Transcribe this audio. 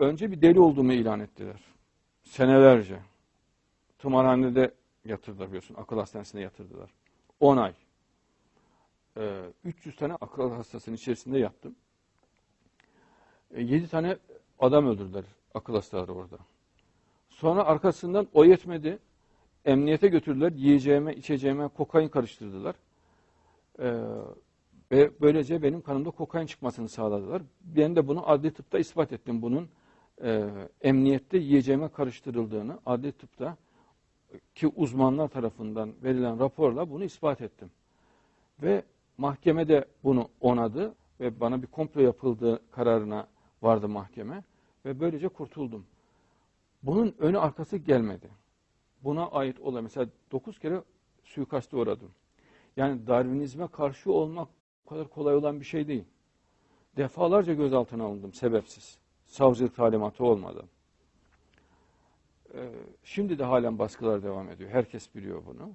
önce bir deli olduğumu ilan ettiler. Senelerce. Tımarhanede yatırdılar biliyorsun. Akıl hastanesine yatırdılar. 10 ay. Ee, 300 tane akıl hastasının içerisinde yattım. 7 tane adam öldürdüler akıl hastaları orada. Sonra arkasından o yetmedi. Emniyete götürdüler. Yiyeceğime, içeceğime kokain karıştırdılar. Ee, ve böylece benim kanımda kokain çıkmasını sağladılar. Ben de bunu adli tıpta ispat ettim. Bunun e, emniyette yiyeceğime karıştırıldığını adli tıpta ki uzmanlar tarafından verilen raporla bunu ispat ettim. Ve mahkeme de bunu onadı ve bana bir komplo yapıldığı kararına vardı mahkeme ve böylece kurtuldum. Bunun önü arkası gelmedi. Buna ait olay mesela 9 kere suikaste uğradım. Yani Darwinizme karşı olmak o kadar kolay olan bir şey değil. Defalarca gözaltına alındım sebepsiz. Savcılık talimatı olmadan. Ee, şimdi de halen baskılar devam ediyor. Herkes biliyor bunu.